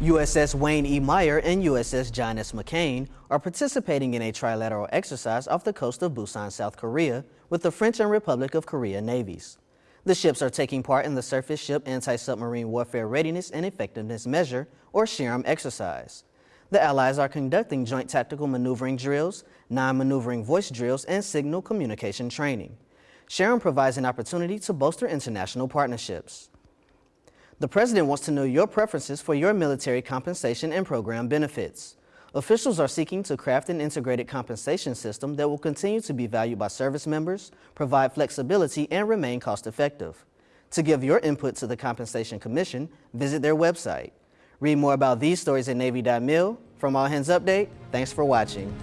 USS Wayne E. Meyer and USS John S. McCain are participating in a trilateral exercise off the coast of Busan, South Korea, with the French and Republic of Korea navies. The ships are taking part in the Surface Ship Anti-Submarine Warfare Readiness and Effectiveness Measure, or SHAREM exercise. The Allies are conducting joint tactical maneuvering drills, non-maneuvering voice drills, and signal communication training. SHAREM provides an opportunity to bolster international partnerships. The President wants to know your preferences for your military compensation and program benefits. Officials are seeking to craft an integrated compensation system that will continue to be valued by service members, provide flexibility, and remain cost-effective. To give your input to the Compensation Commission, visit their website. Read more about these stories at Navy.mil. From All Hands Update, thanks for watching.